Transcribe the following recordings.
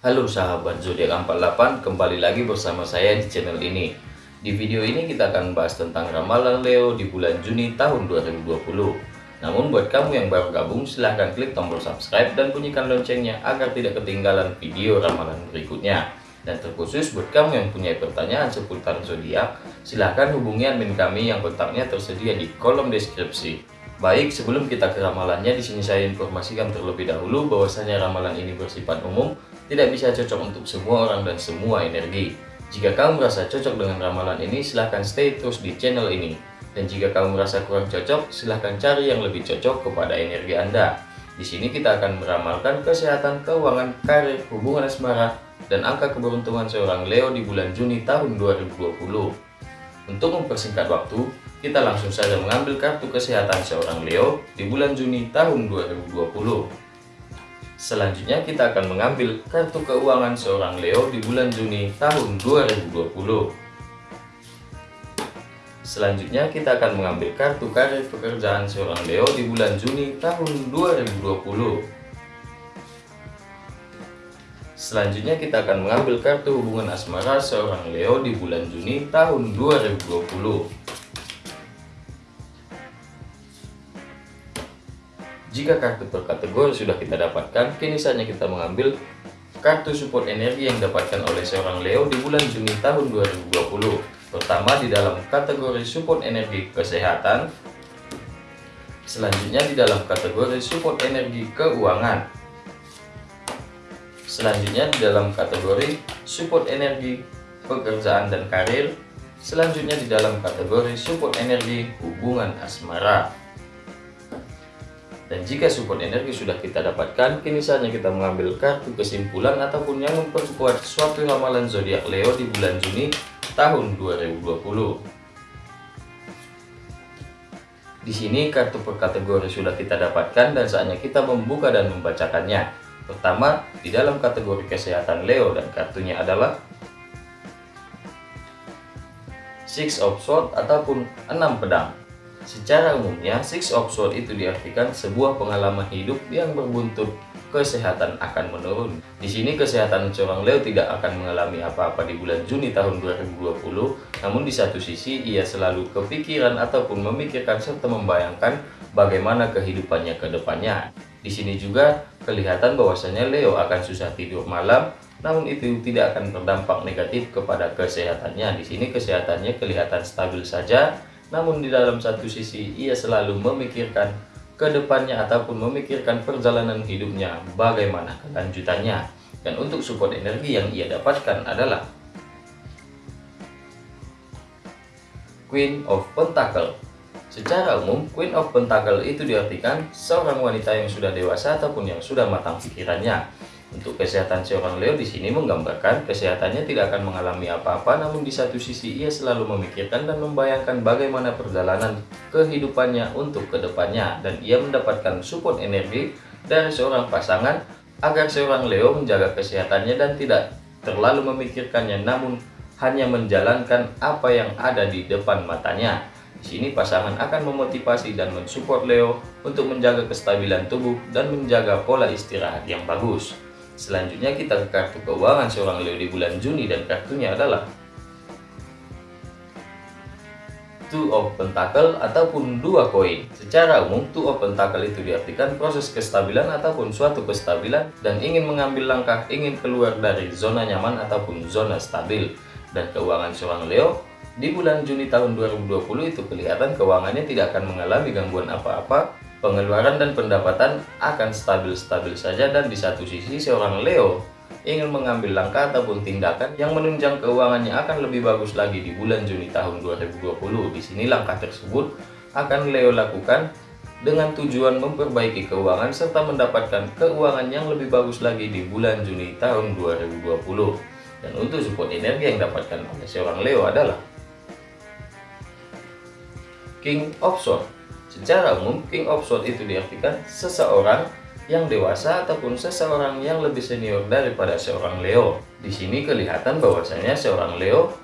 Halo sahabat zodiak 48, kembali lagi bersama saya di channel ini. Di video ini kita akan bahas tentang ramalan Leo di bulan Juni tahun 2020. Namun buat kamu yang baru gabung silahkan klik tombol subscribe dan bunyikan loncengnya agar tidak ketinggalan video ramalan berikutnya. Dan terkhusus buat kamu yang punya pertanyaan seputar zodiak, silahkan hubungi admin kami yang kontaknya tersedia di kolom deskripsi. Baik, sebelum kita ke ramalannya, di sini saya informasikan terlebih dahulu bahwasanya ramalan ini bersifat umum tidak bisa cocok untuk semua orang dan semua energi. Jika kamu merasa cocok dengan ramalan ini, silahkan stay terus di channel ini. Dan jika kamu merasa kurang cocok, silahkan cari yang lebih cocok kepada energi Anda. Di sini kita akan meramalkan kesehatan, keuangan, karir, hubungan asmara, dan angka keberuntungan seorang Leo di bulan Juni tahun 2020. Untuk mempersingkat waktu, kita langsung saja mengambil kartu kesehatan seorang Leo di bulan Juni tahun 2020. Selanjutnya kita akan mengambil kartu keuangan seorang Leo di bulan Juni tahun 2020. Selanjutnya kita akan mengambil kartu karir pekerjaan seorang Leo di bulan Juni tahun 2020. Selanjutnya kita akan mengambil kartu hubungan asmara seorang Leo di bulan Juni tahun 2020. Jika kartu per kategori sudah kita dapatkan, kini saatnya kita mengambil kartu support energi yang didapatkan oleh seorang Leo di bulan Juni tahun 2020. Pertama di dalam kategori support energi kesehatan, selanjutnya di dalam kategori support energi keuangan, selanjutnya di dalam kategori support energi pekerjaan dan karir, selanjutnya di dalam kategori support energi hubungan asmara. Dan jika support energi sudah kita dapatkan, kini saatnya kita mengambil kartu kesimpulan ataupun yang memperkuat suatu ramalan zodiak Leo di bulan Juni tahun 2020. Di sini kartu per kategori sudah kita dapatkan dan saatnya kita membuka dan membacakannya. Pertama, di dalam kategori kesehatan Leo dan kartunya adalah Six of Swords ataupun enam pedang. Secara umumnya, Six of Swords itu diartikan sebuah pengalaman hidup yang berbuntut kesehatan akan menurun. Di sini kesehatan seorang Leo tidak akan mengalami apa-apa di bulan Juni tahun 2020, namun di satu sisi ia selalu kepikiran ataupun memikirkan serta membayangkan bagaimana kehidupannya ke depannya. Di sini juga kelihatan bahwasanya Leo akan susah tidur malam, namun itu tidak akan berdampak negatif kepada kesehatannya. Di sini kesehatannya kelihatan stabil saja, namun di dalam satu sisi ia selalu memikirkan ke depannya ataupun memikirkan perjalanan hidupnya bagaimana kelanjutannya. Dan untuk support energi yang ia dapatkan adalah Queen of Pentacle. Secara umum, Queen of Pentacle itu diartikan seorang wanita yang sudah dewasa ataupun yang sudah matang pikirannya untuk kesehatan seorang Leo di sini menggambarkan kesehatannya tidak akan mengalami apa-apa, namun di satu sisi ia selalu memikirkan dan membayangkan bagaimana perjalanan kehidupannya untuk ke depannya, dan ia mendapatkan support energi dari seorang pasangan agar seorang Leo menjaga kesehatannya dan tidak terlalu memikirkannya, namun hanya menjalankan apa yang ada di depan matanya. Di sini pasangan akan memotivasi dan mensupport Leo untuk menjaga kestabilan tubuh dan menjaga pola istirahat yang bagus. Selanjutnya kita ke kartu keuangan seorang Leo di bulan Juni dan kartunya adalah Two of Pentacle ataupun dua koin. Secara umum, Two of Pentacle itu diartikan proses kestabilan ataupun suatu kestabilan dan ingin mengambil langkah, ingin keluar dari zona nyaman ataupun zona stabil. Dan keuangan seorang Leo di bulan Juni tahun 2020 itu kelihatan keuangannya tidak akan mengalami gangguan apa-apa pengeluaran dan pendapatan akan stabil-stabil saja dan di satu sisi seorang Leo ingin mengambil langkah ataupun tindakan yang menunjang keuangannya akan lebih bagus lagi di bulan Juni tahun 2020. Di sini langkah tersebut akan Leo lakukan dengan tujuan memperbaiki keuangan serta mendapatkan keuangan yang lebih bagus lagi di bulan Juni tahun 2020. Dan untuk support energi yang dapatkan oleh seorang Leo adalah King of Swords Secara umum, King of Swords itu diartikan seseorang yang dewasa ataupun seseorang yang lebih senior daripada seorang Leo. Di sini kelihatan bahwasanya seorang Leo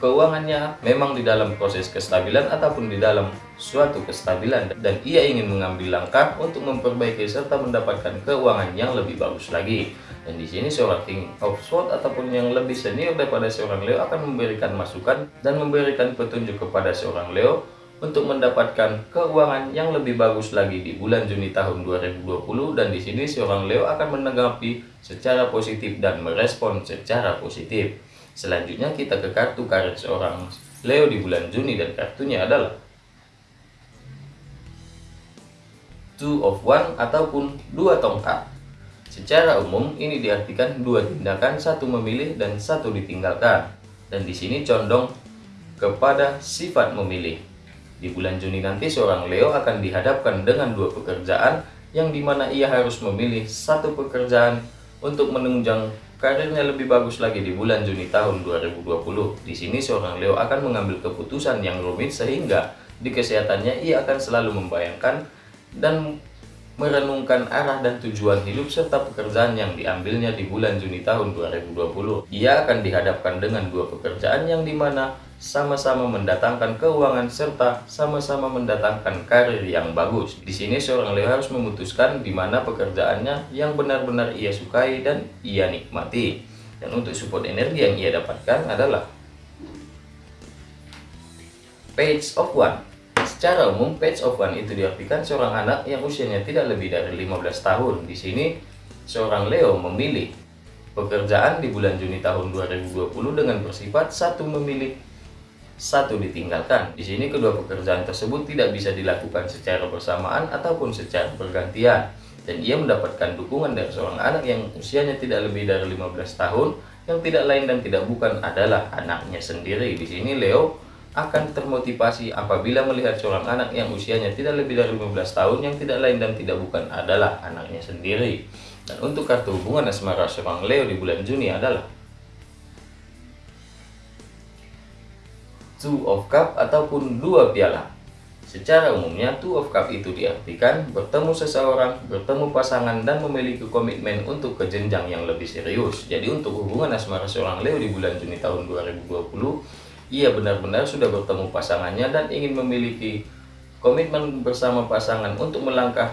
keuangannya memang di dalam proses kestabilan ataupun di dalam suatu kestabilan dan ia ingin mengambil langkah untuk memperbaiki serta mendapatkan keuangan yang lebih bagus lagi. Dan di sini seorang King of Swords ataupun yang lebih senior daripada seorang Leo akan memberikan masukan dan memberikan petunjuk kepada seorang Leo untuk mendapatkan keuangan yang lebih bagus lagi di bulan Juni tahun 2020 dan di sini seorang Leo akan menanggapi secara positif dan merespon secara positif. Selanjutnya kita ke kartu karir seorang Leo di bulan Juni dan kartunya adalah Two of One ataupun dua tongkat. Secara umum, ini diartikan dua tindakan, satu memilih dan satu ditinggalkan. Dan di sini condong kepada sifat memilih. Di bulan Juni nanti seorang Leo akan dihadapkan dengan dua pekerjaan yang di mana ia harus memilih satu pekerjaan untuk menunjang karirnya lebih bagus lagi di bulan Juni tahun 2020. Di sini seorang Leo akan mengambil keputusan yang rumit sehingga di kesehatannya ia akan selalu membayangkan dan merenungkan arah dan tujuan hidup serta pekerjaan yang diambilnya di bulan Juni tahun 2020. Ia akan dihadapkan dengan dua pekerjaan yang di mana sama-sama mendatangkan keuangan serta sama-sama mendatangkan karir yang bagus. Di sini seorang Leo harus memutuskan di mana pekerjaannya yang benar-benar ia sukai dan ia nikmati. Dan untuk support energi yang ia dapatkan adalah Page of One Secara umum, page of one itu diartikan seorang anak yang usianya tidak lebih dari 15 tahun. Di sini, seorang Leo memilih pekerjaan di bulan Juni tahun 2020 dengan bersifat satu memilih, satu ditinggalkan. Di sini kedua pekerjaan tersebut tidak bisa dilakukan secara bersamaan ataupun secara bergantian. Dan ia mendapatkan dukungan dari seorang anak yang usianya tidak lebih dari 15 tahun, yang tidak lain dan tidak bukan adalah anaknya sendiri. Di sini Leo akan termotivasi apabila melihat seorang anak yang usianya tidak lebih dari 15 tahun yang tidak lain dan tidak bukan adalah anaknya sendiri. Dan untuk kartu hubungan asmara seorang Leo di bulan Juni adalah Two of Cup ataupun dua piala. Secara umumnya, Two of Cup itu diartikan bertemu seseorang, bertemu pasangan, dan memiliki komitmen untuk ke jenjang yang lebih serius. Jadi untuk hubungan asmara seorang Leo di bulan Juni tahun 2020, ia benar-benar sudah bertemu pasangannya dan ingin memiliki komitmen bersama pasangan untuk melangkah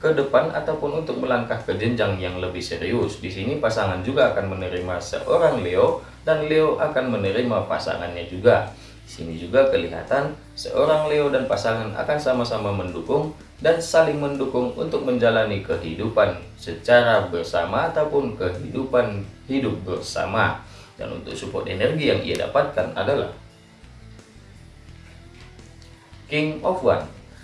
ke depan ataupun untuk melangkah ke jenjang yang lebih serius. Di sini pasangan juga akan menerima seorang Leo dan Leo akan menerima pasangannya juga. Di sini juga kelihatan seorang Leo dan pasangan akan sama-sama mendukung dan saling mendukung untuk menjalani kehidupan secara bersama ataupun kehidupan hidup bersama. Dan untuk support energi yang ia dapatkan adalah King of One.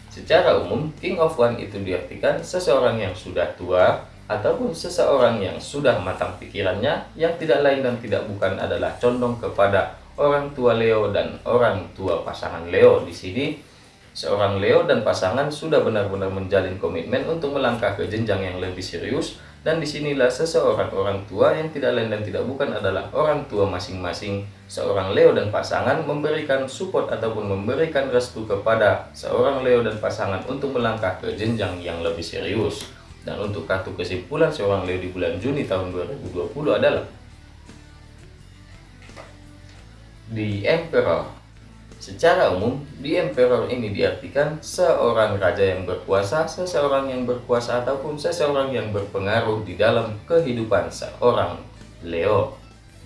Secara umum, King of One itu diartikan seseorang yang sudah tua ataupun seseorang yang sudah matang pikirannya yang tidak lain dan tidak bukan adalah condong kepada orang tua Leo dan orang tua pasangan Leo. Di sini seorang Leo dan pasangan sudah benar-benar menjalin komitmen untuk melangkah ke jenjang yang lebih serius dan di sinilah seseorang orang tua yang tidak lain dan tidak bukan adalah orang tua masing-masing seorang Leo dan pasangan memberikan support ataupun memberikan restu kepada seorang Leo dan pasangan untuk melangkah ke jenjang yang lebih serius. Dan untuk kartu kesimpulan seorang Leo di bulan Juni tahun 2020 adalah The Emperor Secara umum, di emperor ini diartikan seorang raja yang berkuasa, seseorang yang berkuasa ataupun seseorang yang berpengaruh di dalam kehidupan seorang Leo.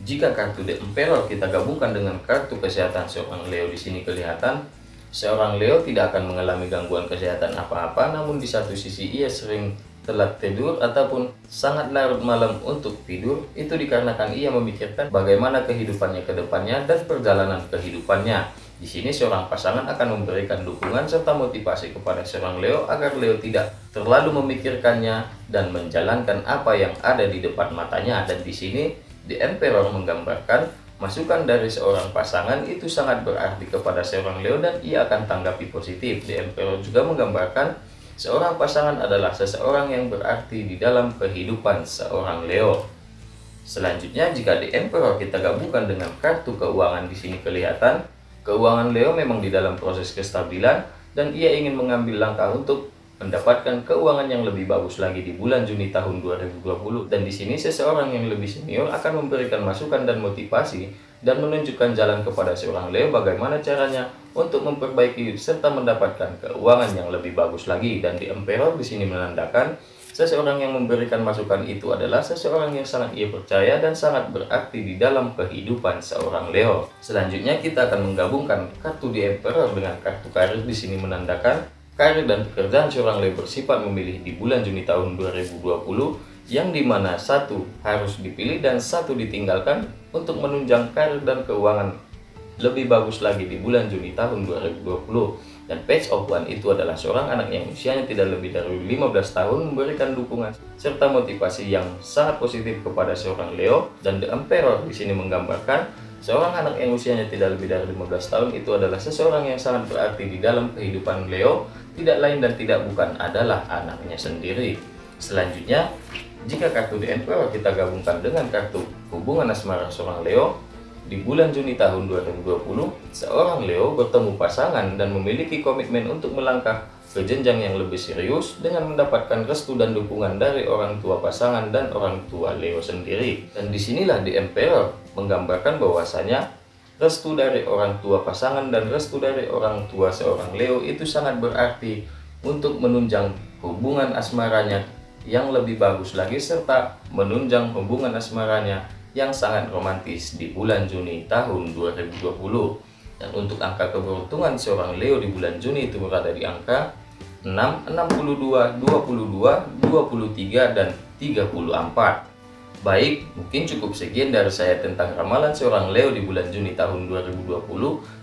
Jika kartu The Emperor kita gabungkan dengan kartu kesehatan seorang Leo di sini kelihatan, seorang Leo tidak akan mengalami gangguan kesehatan apa-apa, namun di satu sisi ia sering telat tidur ataupun sangat larut malam untuk tidur itu dikarenakan ia memikirkan bagaimana kehidupannya ke depannya dan perjalanan kehidupannya. Di sini seorang pasangan akan memberikan dukungan serta motivasi kepada seorang Leo agar Leo tidak terlalu memikirkannya dan menjalankan apa yang ada di depan matanya. Dan di sini The Emperor menggambarkan masukan dari seorang pasangan itu sangat berarti kepada seorang Leo dan ia akan tanggapi positif. The Emperor juga menggambarkan seorang pasangan adalah seseorang yang berarti di dalam kehidupan seorang Leo. Selanjutnya, jika The Emperor kita gabungkan dengan kartu keuangan di sini kelihatan, Keuangan Leo memang di dalam proses kestabilan dan ia ingin mengambil langkah untuk mendapatkan keuangan yang lebih bagus lagi di bulan Juni tahun 2020 dan di sini seseorang yang lebih senior akan memberikan masukan dan motivasi dan menunjukkan jalan kepada seorang Leo bagaimana caranya untuk memperbaiki serta mendapatkan keuangan yang lebih bagus lagi. Dan di Emperor di sini menandakan Seseorang yang memberikan masukan itu adalah seseorang yang sangat ia percaya dan sangat berarti di dalam kehidupan seorang Leo. Selanjutnya kita akan menggabungkan kartu di Emperor dengan kartu karir di sini menandakan karir dan pekerjaan seorang Leo bersifat memilih di bulan Juni tahun 2020 yang di mana satu harus dipilih dan satu ditinggalkan untuk menunjang karir dan keuangan lebih bagus lagi di bulan Juni tahun 2020 dan Page of One itu adalah seorang anak yang usianya tidak lebih dari 15 tahun memberikan dukungan serta motivasi yang sangat positif kepada seorang Leo dan The Emperor di sini menggambarkan seorang anak yang usianya tidak lebih dari 15 tahun itu adalah seseorang yang sangat berarti di dalam kehidupan Leo tidak lain dan tidak bukan adalah anaknya sendiri. Selanjutnya, jika kartu The Emperor kita gabungkan dengan kartu hubungan asmara seorang Leo, di bulan Juni tahun 2020, seorang Leo bertemu pasangan dan memiliki komitmen untuk melangkah ke jenjang yang lebih serius dengan mendapatkan restu dan dukungan dari orang tua pasangan dan orang tua Leo sendiri. Dan di sinilah di Emperor menggambarkan bahwasanya restu dari orang tua pasangan dan restu dari orang tua seorang Leo itu sangat berarti untuk menunjang hubungan asmaranya yang lebih bagus lagi serta menunjang hubungan asmaranya yang sangat romantis di bulan Juni tahun 2020. Dan untuk angka keberuntungan seorang Leo di bulan Juni itu berada di angka 6, 62, 22, 23, dan 34. Baik, mungkin cukup sekian dari saya tentang ramalan seorang Leo di bulan Juni tahun 2020.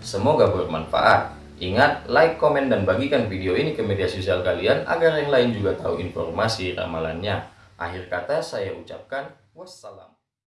Semoga bermanfaat. Ingat, like, komen, dan bagikan video ini ke media sosial kalian agar yang lain juga tahu informasi ramalannya. Akhir kata saya ucapkan wassalam.